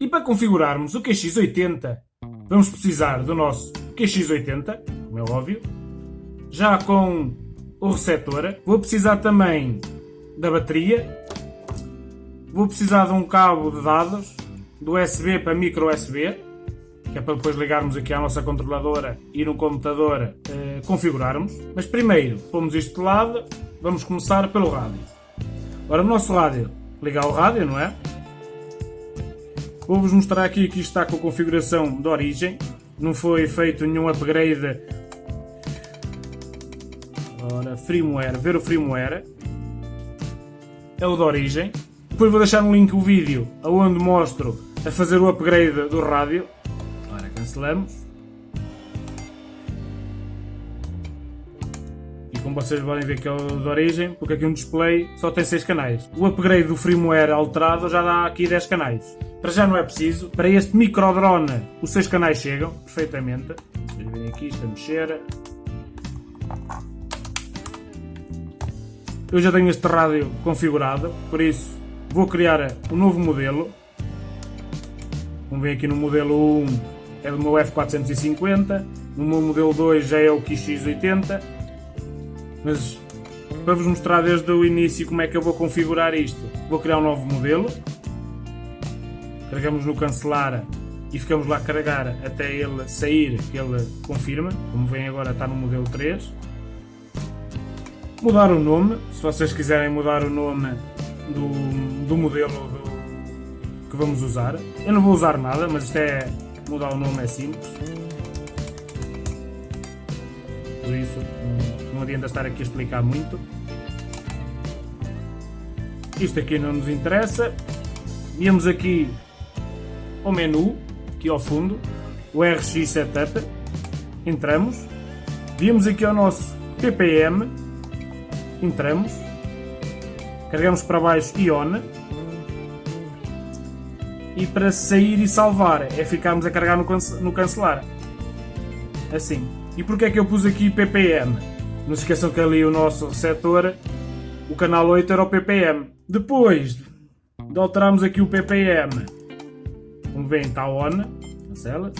E para configurarmos o QX80, vamos precisar do nosso QX80, como é óbvio, já com o receptor. Vou precisar também da bateria. Vou precisar de um cabo de dados, do USB para micro USB, que é para depois ligarmos aqui à nossa controladora e no computador eh, configurarmos. Mas primeiro, pomos isto de lado, vamos começar pelo rádio. Ora, o nosso rádio, ligar o rádio, não é? Vou-vos mostrar aqui que isto está com a configuração de origem. Não foi feito nenhum upgrade. Ora, firmware, ver o firmware. É o de origem. Depois vou deixar no link o vídeo onde mostro a fazer o upgrade do rádio. Ora, cancelamos. Vocês podem ver que é o de origem, porque aqui um display só tem 6 canais. O upgrade do firmware alterado já dá aqui 10 canais. Para já não é preciso. Para este micro drone, os seis canais chegam perfeitamente. Vocês veem aqui isto a mexer. Eu já tenho este rádio configurado, por isso vou criar um novo modelo. Vamos ver aqui no modelo 1 é do meu F450, no meu modelo 2 já é o QX80, mas para vos mostrar desde o início como é que eu vou configurar isto, vou criar um novo modelo carregamos no cancelar e ficamos lá a carregar até ele sair, que ele confirma, como vem agora está no modelo 3. Mudar o nome, se vocês quiserem mudar o nome do, do modelo do, que vamos usar. Eu não vou usar nada, mas isto é mudar o nome é simples. Por isso adianta estar aqui a explicar muito. Isto aqui não nos interessa. Viemos aqui ao menu, aqui ao fundo, o RX Setup, entramos, viemos aqui ao nosso ppm, entramos, carregamos para baixo e on, e para sair e salvar é ficarmos a carregar no, no cancelar, assim. E porquê é que eu pus aqui ppm? Não se esqueçam que ali o nosso setor, o canal 8 era o ppm. Depois de alterarmos aqui o ppm como veem está on, cancela.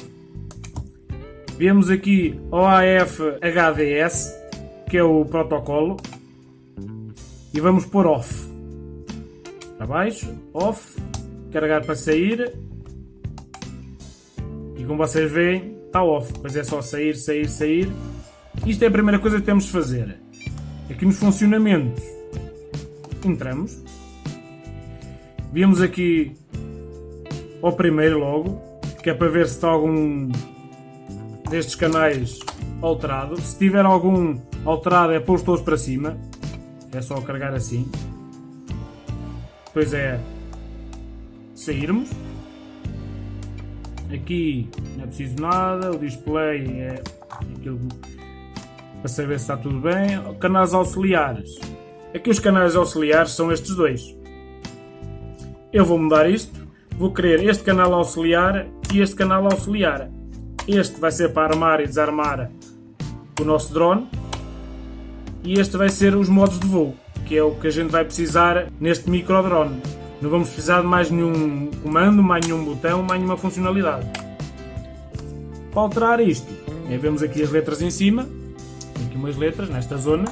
Vemos aqui OAF HDS, que é o protocolo, e vamos pôr off. Para baixo, off, carregar para sair, e como vocês veem, está off, pois é só sair, sair, sair. Isto é a primeira coisa que temos de fazer. Aqui nos funcionamentos, entramos, vemos aqui ao primeiro logo, que é para ver se está algum destes canais alterado. Se tiver algum alterado é pôr todos para cima, é só carregar assim. Depois é sairmos. Aqui não é preciso nada, o display é aquilo para saber se está tudo bem. Canais auxiliares. Aqui os canais auxiliares são estes dois. Eu vou mudar isto vou querer este canal auxiliar e este canal auxiliar. Este vai ser para armar e desarmar o nosso drone e este vai ser os modos de voo, que é o que a gente vai precisar neste micro drone. Não vamos precisar de mais nenhum comando, mais nenhum botão, mais nenhuma funcionalidade. Para alterar isto, é, vemos aqui as letras em cima, umas letras nesta zona.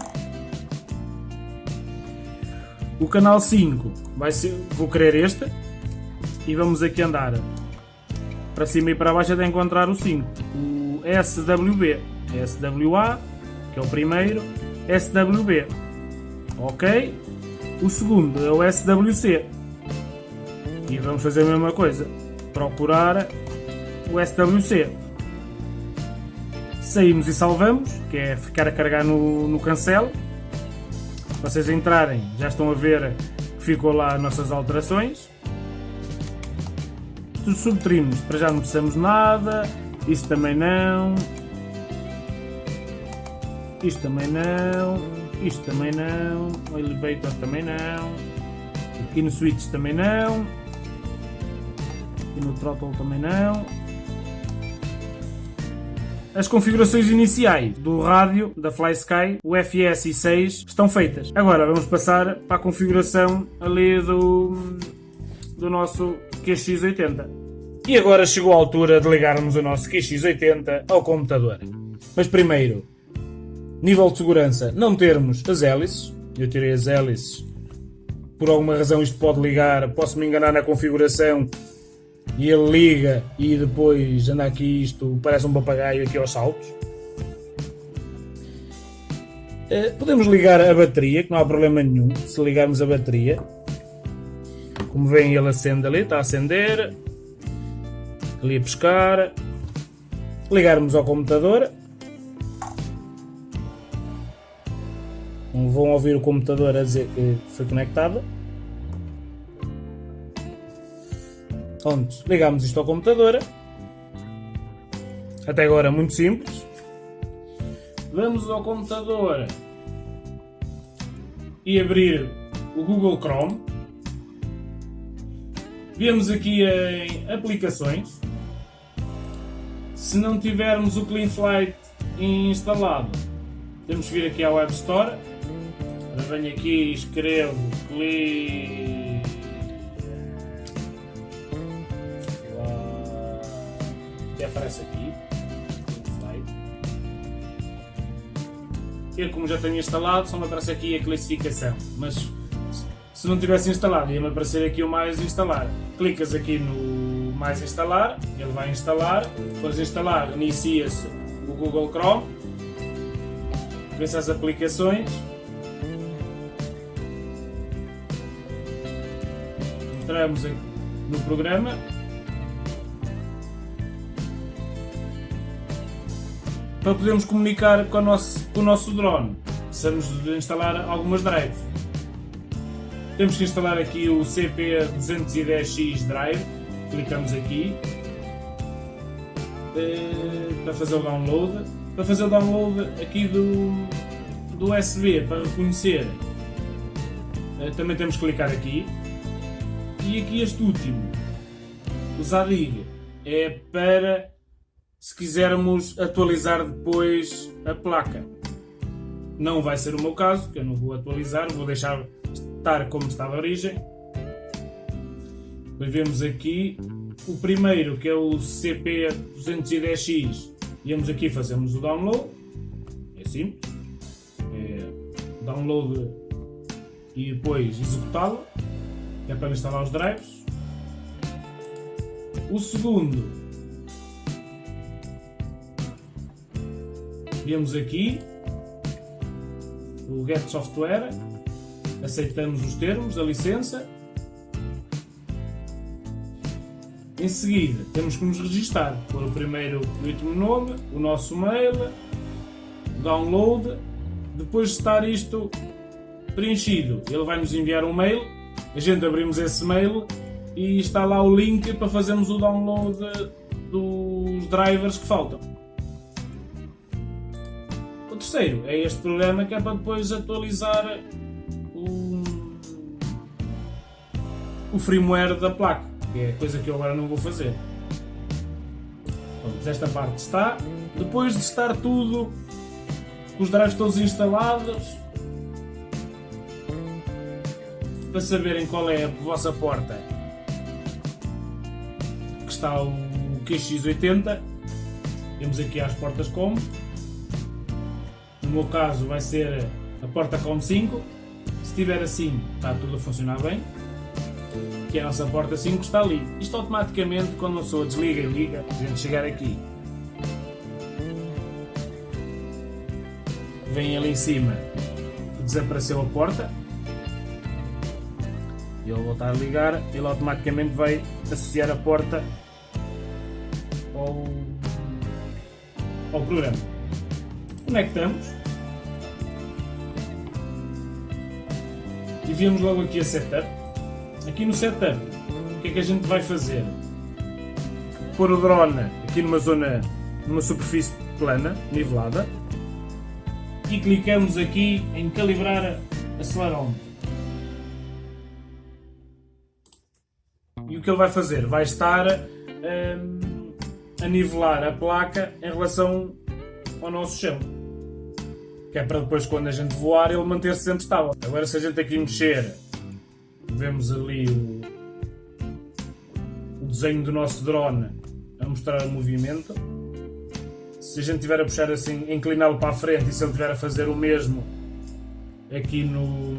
O canal 5 vai ser, vou querer este, e vamos aqui andar para cima e para baixo até encontrar o 5. O SWB, SWA, que é o primeiro, SWB. Ok? O segundo é o SWC. E vamos fazer a mesma coisa. Procurar o SWC. Saímos e salvamos, que é ficar a carregar no, no cancel. Vocês entrarem, já estão a ver que ficou lá as nossas alterações dos subtrinos, para já não precisamos nada. Isto também não. Isto também não. Isto também não. O elevator também não. Aqui no switch também não. Aqui no throttle também não. As configurações iniciais do rádio da FlySky, o FS6, estão feitas. Agora vamos passar para a configuração ali do, do nosso QX80. E agora chegou a altura de ligarmos o nosso QX80 ao computador. Mas primeiro, nível de segurança, não termos as hélices. Eu tirei as hélices. Por alguma razão isto pode ligar, posso me enganar na configuração e ele liga e depois anda aqui isto, parece um papagaio aqui aos saltos. Eh, podemos ligar a bateria, que não há problema nenhum, se ligarmos a bateria. Como vem ele acende ali, está a acender. Ali a pescar. Ligarmos ao computador. Vão ouvir o computador a dizer que foi conectado. Pronto, ligamos isto ao computador. Até agora muito simples. Vamos ao computador e abrir o Google Chrome. Vemos aqui em aplicações. Se não tivermos o CleanFlight instalado, temos que vir aqui à Web Store. Venho aqui e escrevo Clean aparece aqui. Eu, como já tenho instalado, só me aparece aqui a classificação. Mas se não tivesse instalado, ia-me aparecer aqui o mais instalar. Clicas aqui no mais instalar, ele vai instalar. Depois de instalar, inicia-se o Google Chrome. Vê-se as aplicações. Entramos no programa para podermos comunicar com, nosso, com o nosso drone. Precisamos de instalar algumas drives. Temos que instalar aqui o CP210X Drive. Clicamos aqui eh, para fazer o download. Para fazer o download aqui do, do USB para reconhecer, eh, também temos que clicar aqui. E aqui este último, o ZADIG, é para se quisermos atualizar depois a placa. Não vai ser o meu caso, que eu não vou atualizar, vou deixar estar como está de origem. Depois vemos aqui o primeiro, que é o CP210X. Viemos aqui fazemos o download. É simples. É download e depois executá-lo. É para instalar os drives. O segundo Vemos aqui o Get Software, aceitamos os termos da licença. Em seguida, temos que nos registar, pôr o primeiro último nome, o nosso mail, download. Depois de estar isto preenchido, ele vai nos enviar um mail, a gente abrimos esse mail e está lá o link para fazermos o download dos drivers que faltam terceiro é este programa que é para depois atualizar o, o firmware da placa, que é coisa que eu agora não vou fazer. Pronto, esta parte está. Depois de estar tudo, com os drives todos instalados, para saberem qual é a vossa porta que está o QX80, temos aqui as portas como meu caso vai ser a porta com 5. Se estiver assim, está tudo a funcionar bem. Que a nossa porta 5 está ali. Isto automaticamente, quando a pessoa desliga e liga, a gente chegar aqui, vem ali em cima, desapareceu a porta. E ele voltar a ligar, ele automaticamente vai associar a porta ao, ao programa. Conectamos e vemos logo aqui a setup. Aqui no setup, o que é que a gente vai fazer? Pôr o drone aqui numa zona numa superfície plana, nivelada, e clicamos aqui em calibrar acelerómetro. E o que ele vai fazer? Vai estar hum, a nivelar a placa em relação ao nosso chão. Que é para depois, quando a gente voar, ele manter-se sempre estável. Agora, se a gente aqui mexer, vemos ali o, o desenho do nosso drone a mostrar o movimento. Se a gente estiver a puxar assim, incliná-lo para a frente e se ele estiver a fazer o mesmo aqui no,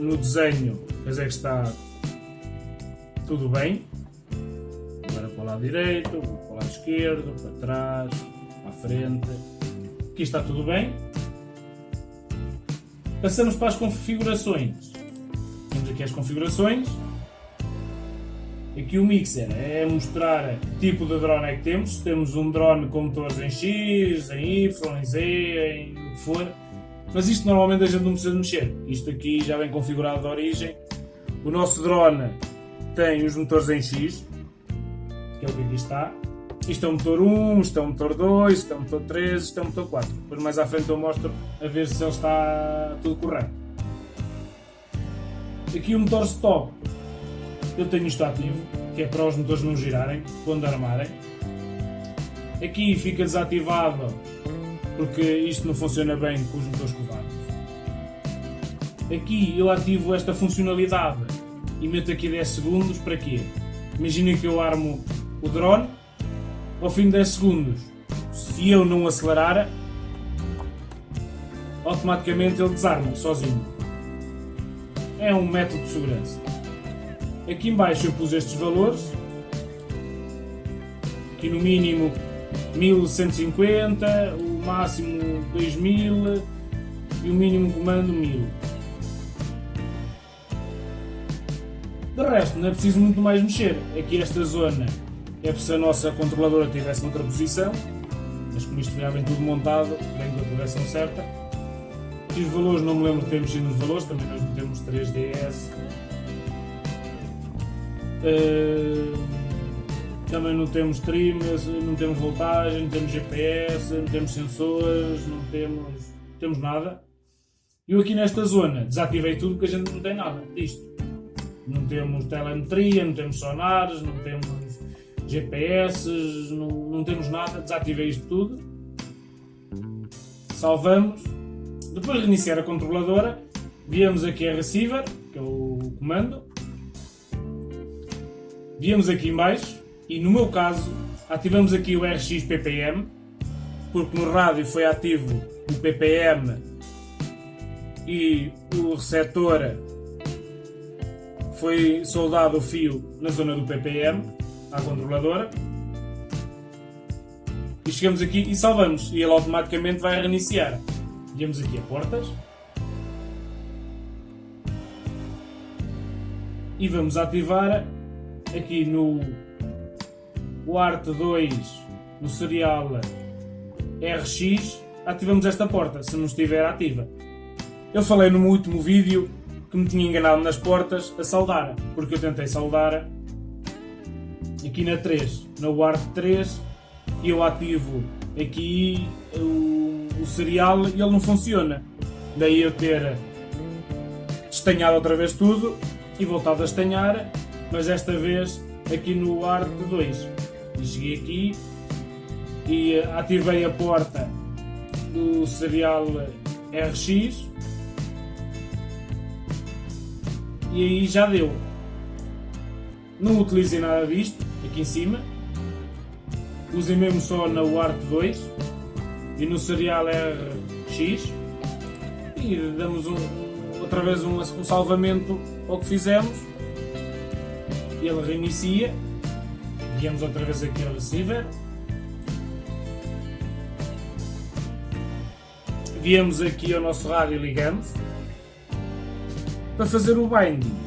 no desenho, quer dizer que está tudo bem. Agora para o lado direito, para o lado esquerdo, para trás, para a frente. Aqui está tudo bem. Passamos para as configurações. Temos aqui as configurações. Aqui o mixer é mostrar que tipo de drone é que temos. Temos um drone com motores em X, em Y, em Z, em o que for. Mas isto normalmente a gente não precisa mexer. Isto aqui já vem configurado de origem. O nosso drone tem os motores em X, que é o que aqui está. Isto é o motor 1, isto é o motor 2, isto é o motor 3, isto é o motor 4. Depois mais à frente eu mostro a ver se ele está tudo correto. Aqui o motor stop, eu tenho isto ativo, que é para os motores não girarem quando armarem. Aqui fica desativado porque isto não funciona bem com os motores covardes. Aqui eu ativo esta funcionalidade e meto aqui 10 segundos para quê? Imaginem que eu armo o drone ao fim de 10 segundos. Se eu não acelerar, automaticamente ele desarma sozinho. É um método de segurança. Aqui embaixo eu pus estes valores. Aqui no mínimo 1150, o máximo 2000 e o mínimo comando 1000. De resto, não é preciso muito mais mexer. Aqui esta zona é se a nossa controladora estivesse noutra posição, mas como isto já vem tudo montado, vem da direção certa. E os valores, não me lembro de ter mexido nos valores, também nós metemos 3DS. Uh, também não temos trim, não temos voltagem, não temos GPS, não temos sensores, não temos, não temos nada. Eu aqui nesta zona desativei tudo porque a gente não tem nada disto. Não temos telemetria, não temos sonares, não temos GPS, não, não temos nada. Desativei isto tudo. Salvamos. Depois de reiniciar a controladora, viemos aqui a receiver, que é o comando. Viemos aqui em baixo e no meu caso ativamos aqui o RX PPM porque no rádio foi ativo o PPM e o receptor foi soldado o fio na zona do PPM à controladora. E chegamos aqui e salvamos. E ele automaticamente vai reiniciar. Viemos aqui a portas. E vamos ativar aqui no Art 2 no serial RX ativamos esta porta se não estiver ativa. Eu falei no último vídeo que me tinha enganado nas portas a saudar, porque eu tentei saudar aqui na 3, na Ward 3, e eu ativo aqui o, o serial e ele não funciona. Daí eu ter estanhado outra vez tudo e voltado a estanhar, mas desta vez aqui no Ward 2. E cheguei aqui e ativei a porta do serial RX e aí já deu. Não utilizei nada disto, aqui em cima. Usei mesmo só na UART 2 e no Serial RX e damos um, outra vez um, um salvamento ao que fizemos. Ele reinicia. Viemos outra vez aqui ao receiver. Viemos aqui ao nosso rádio e ligamos para fazer o binding.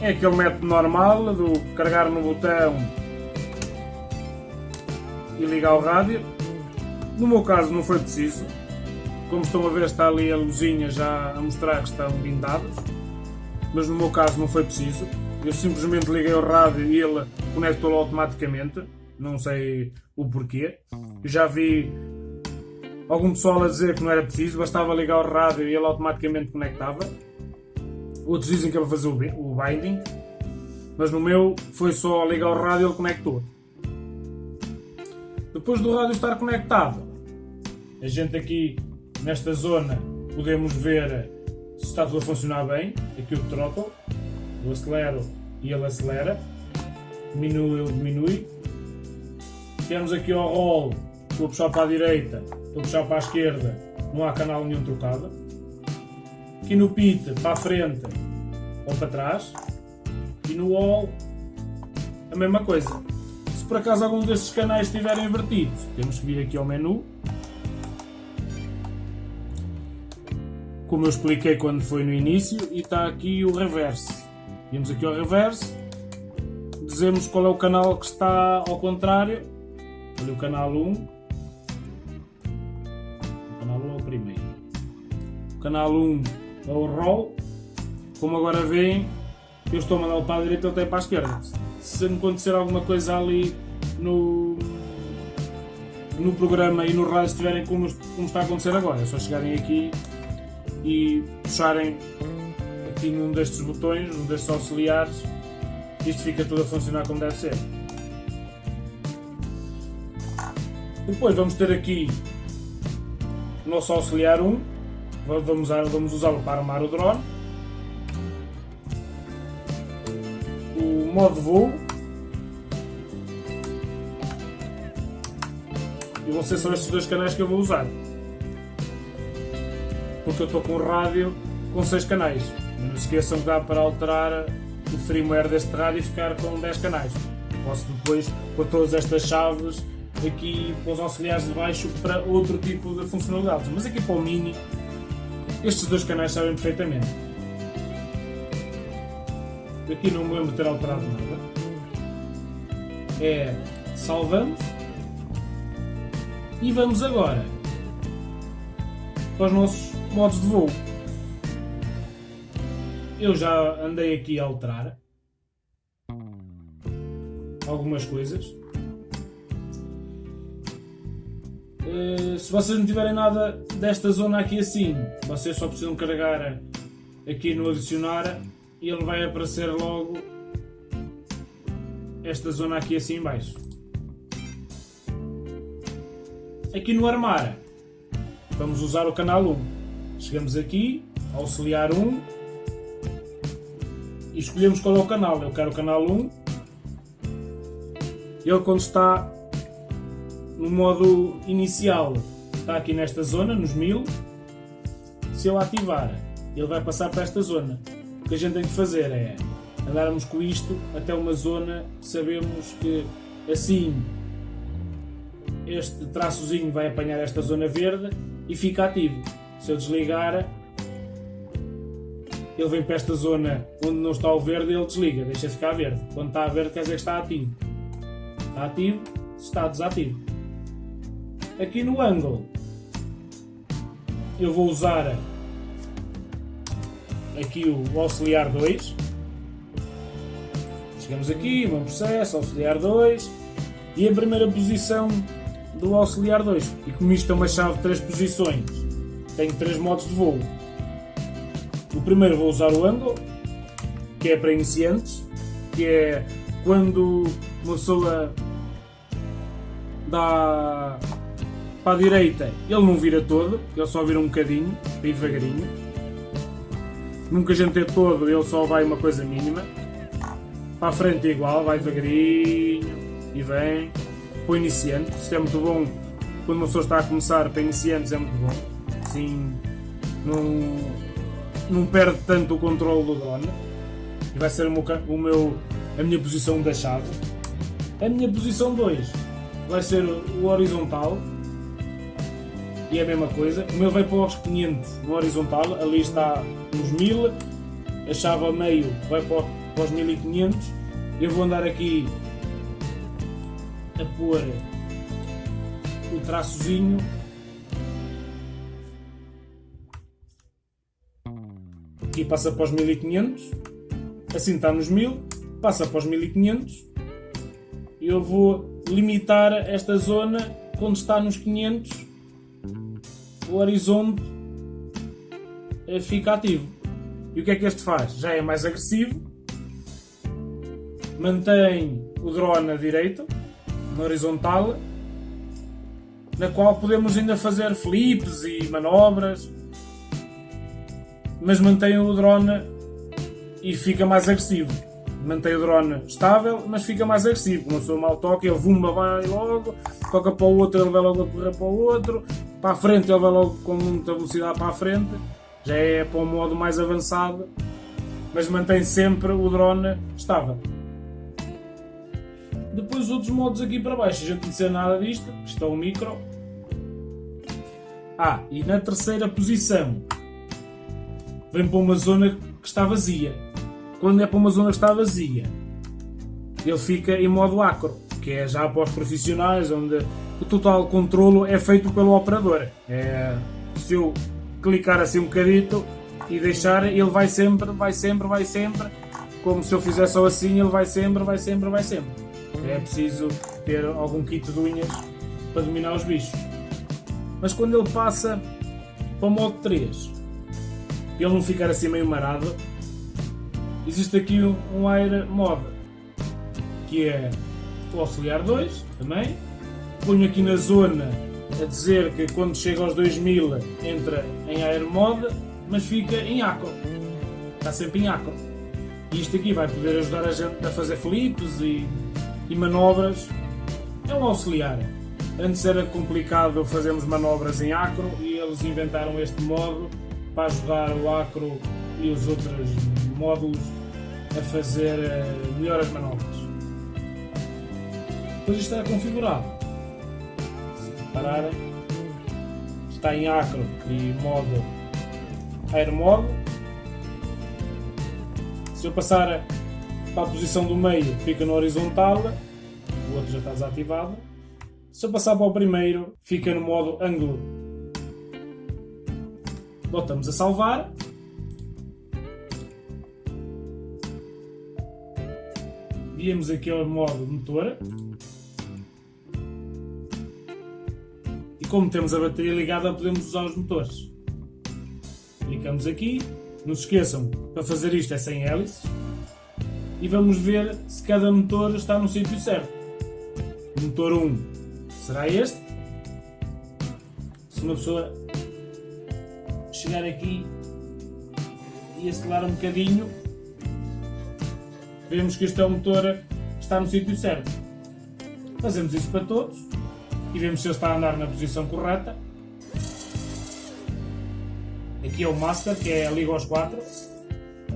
É aquele método normal do carregar no botão e ligar o rádio. No meu caso não foi preciso. Como estão a ver está ali a luzinha já a mostrar que estão blindados. Mas no meu caso não foi preciso. Eu simplesmente liguei o rádio e ele conectou automaticamente. não sei o porquê. Eu já vi algum pessoal a dizer que não era preciso, bastava ligar o rádio e ele automaticamente conectava. Outros dizem que é para fazer o binding, mas no meu foi só ligar o rádio e ele conectou. Depois do rádio estar conectado, a gente aqui nesta zona podemos ver se está tudo a funcionar bem. Aqui o throttle, eu acelero e ele acelera, diminui, ele diminui. Temos aqui ao roll, estou a puxar para a direita, estou a puxar para a esquerda, não há canal nenhum trocado. Aqui no pit, para a frente ou para trás. E no wall, a mesma coisa. Se por acaso algum destes canais estiverem invertidos, temos que vir aqui ao menu. Como eu expliquei quando foi no início, e está aqui o reverse. Vimos aqui ao reverse, dizemos qual é o canal que está ao contrário. Olha o canal 1. O canal 1 é o primeiro. O canal 1 é o roll. Como agora veem, eu estou a mandá-lo para a direita ou até para a esquerda. Se acontecer alguma coisa ali no, no programa e no rádio estiverem como, como está a acontecer agora, é só chegarem aqui e puxarem aqui num destes botões, num destes auxiliares, isto fica tudo a funcionar como deve ser. Depois vamos ter aqui o nosso auxiliar 1, vamos, vamos usá-lo para armar o drone. O modo voo. E vão ser só estes dois canais que eu vou usar. Porque eu estou com o rádio com 6 canais. Não se esqueçam que dá para alterar o firmware deste rádio e ficar com 10 canais. Posso depois pôr todas estas chaves aqui para os auxiliares de baixo para outro tipo de funcionalidades. Mas aqui para o Mini, estes dois canais sabem perfeitamente. Aqui não me lembro de ter alterado nada. É salvamos e vamos agora para os nossos modos de voo eu já andei aqui a alterar algumas coisas. Uh, se vocês não tiverem nada desta zona aqui assim, vocês só precisam carregar aqui no adicionar e ele vai aparecer logo esta zona aqui assim em baixo. Aqui no armar vamos usar o canal 1. Chegamos aqui, auxiliar 1, e escolhemos qual é o canal. Eu quero o canal 1. Ele quando está no modo inicial está aqui nesta zona, nos 1000. Se eu ativar, ele vai passar para esta zona. O que a gente tem que fazer é andarmos com isto até uma zona sabemos que assim este traçozinho vai apanhar esta zona verde e fica ativo. Se eu desligar, ele vem para esta zona onde não está o verde ele desliga, deixa ficar verde. Quando está verde quer dizer que está ativo. Está ativo, está desativo. Aqui no ângulo eu vou usar aqui o auxiliar 2. Chegamos aqui, meu processo, auxiliar 2 e a primeira posição do auxiliar 2. E como isto é uma chave de 3 posições, tenho 3 modos de voo o primeiro vou usar o ângulo, que é para iniciantes, que é quando uma pessoa dá para a direita, ele não vira todo, ele só vira um bocadinho, ir devagarinho. Nunca a gente é todo, ele só vai uma coisa mínima. Para a frente é igual, vai devagarinho e vem. Para o iniciante, isto é muito bom quando uma pessoa está a começar, para iniciantes é muito bom. Assim, não não perde tanto o controle do drone e vai ser o meu, o meu, a minha posição da chave. A minha posição 2 vai ser o horizontal e é a mesma coisa. O meu vai para os 500 no horizontal, ali está nos 1000, a chave a meio vai para, para os 1500. Eu vou andar aqui a pôr o traçozinho. Aqui passa para os 1500, assim está nos 1000, passa para os 1500 e eu vou limitar esta zona quando está nos 500 o horizonte eh, fica ativo. E o que é que este faz? Já é mais agressivo, mantém o drone à direita, na horizontal, na qual podemos ainda fazer flips e manobras, mas mantém o drone e fica mais agressivo. Mantém o drone estável, mas fica mais agressivo. Uma pessoa mal toca, ele vumba, vai logo, toca para o outro, ele vai logo a correr para o outro, para a frente, ele vai logo com muita velocidade para a frente. Já é para um modo mais avançado, mas mantém sempre o drone estável. Depois os outros modos aqui para baixo, a gente não sei nada disto, isto é o micro. Ah, e na terceira posição vem para uma zona que está vazia. Quando é para uma zona que está vazia, ele fica em modo acro, que é já para os profissionais, onde o total controlo é feito pelo operador. É, se eu clicar assim um bocadito e deixar, ele vai sempre, vai sempre, vai sempre, como se eu fizer só assim, ele vai sempre, vai sempre, vai sempre. É preciso ter algum kit de unhas para dominar os bichos. Mas quando ele passa para o modo 3, ele não ficar assim meio marado, existe aqui um, um Air Mod, que é o auxiliar 2 também. Ponho aqui na zona a dizer que quando chega aos 2000 entra em Air Mod, mas fica em Acro. Está sempre em Acro. E isto aqui vai poder ajudar a gente a fazer flips e e manobras é um auxiliar. Antes era complicado fazermos manobras em acro e eles inventaram este modo para ajudar o acro e os outros módulos a fazer eh, melhor as manobras. Depois isto é configurado. Se repararem, está em acro e modo air modo. Se eu passar para a posição do meio fica no horizontal, o outro já está desativado. Se eu passar para o primeiro, fica no modo ângulo. Voltamos a salvar. Viemos aqui ao modo motor. Como temos a bateria ligada, podemos usar os motores. Clicamos aqui. Não se esqueçam, para fazer isto é sem hélices e vamos ver se cada motor está no sítio certo. O motor 1 será este. Se uma pessoa chegar aqui e acelerar um bocadinho, vemos que este é o motor que está no sítio certo. Fazemos isso para todos e vemos se ele está a andar na posição correta. Aqui é o Master, que é a liga aos 4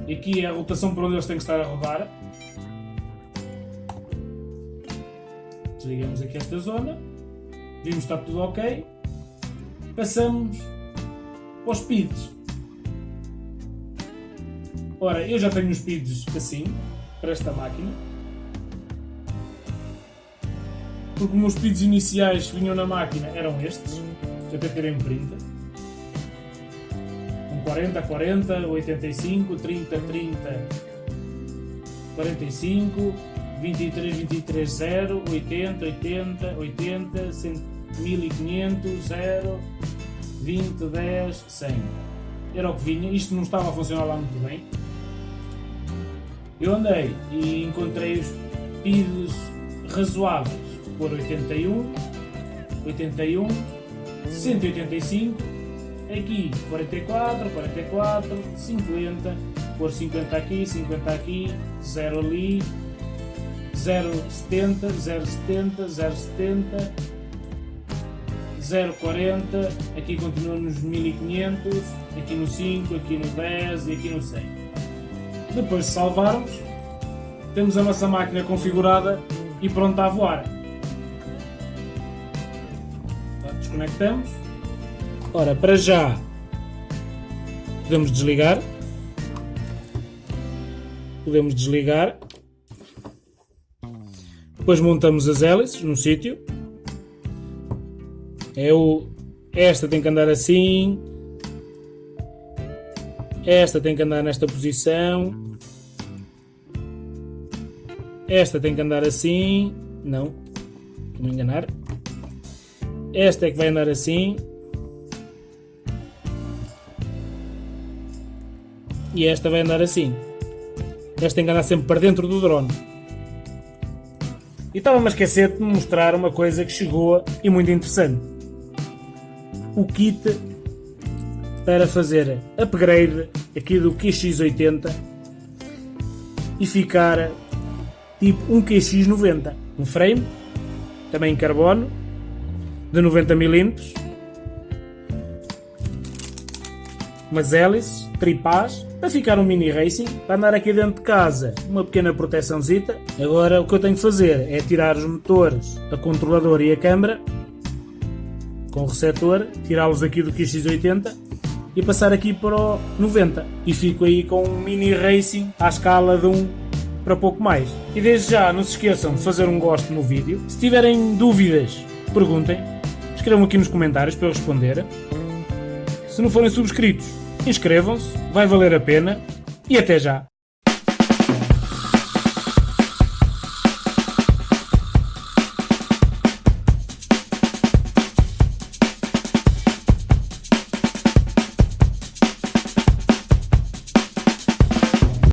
e aqui é a rotação por onde eles têm que estar a rodar. Desligamos aqui esta zona. Vimos que está tudo ok. Passamos aos speeds. Ora, eu já tenho os speeds assim, para esta máquina. Porque os meus speeds iniciais que vinham na máquina eram estes, que até terem printa. 40, 40, 85, 30, 30, 45, 23, 23, 0, 80, 80, 80, 100, 1500, 0, 20, 10, 100. Era o que vinha. Isto não estava a funcionar lá muito bem. Eu andei e encontrei os PIDs razoáveis por 81, 81, 185 aqui 44, 44, 50, pôr 50 aqui, 50 aqui, 0 ali, 0,70, 0,70, 0,70, 0,40, aqui continua nos 1500, aqui no 5, aqui no 10 e aqui no 100. Depois de salvarmos, temos a nossa máquina configurada e pronta a voar. Desconectamos Ora, para já podemos desligar. Podemos desligar. Depois montamos as hélices no sítio. É esta tem que andar assim. Esta tem que andar nesta posição. Esta tem que andar assim. Não. me enganar. Esta é que vai andar assim. E esta vai andar assim. Esta tem que andar sempre para dentro do drone. E estava-me a esquecer de mostrar uma coisa que chegou e muito interessante. O kit para fazer upgrade aqui do QX80 e ficar tipo um QX90. Um frame, também em carbono, de 90mm, umas hélices, tripás, para ficar um mini racing, para andar aqui dentro de casa, uma pequena proteçãozita. Agora o que eu tenho que fazer é tirar os motores, a controlador e a câmara, com o receptor, tirá-los aqui do QX80 e passar aqui para o 90 e fico aí com um mini racing à escala de um para pouco mais. E desde já não se esqueçam de fazer um gosto no vídeo. Se tiverem dúvidas, perguntem. Escrevam aqui nos comentários para eu responder. Se não forem subscritos, inscrevam-se, vai valer a pena e até já!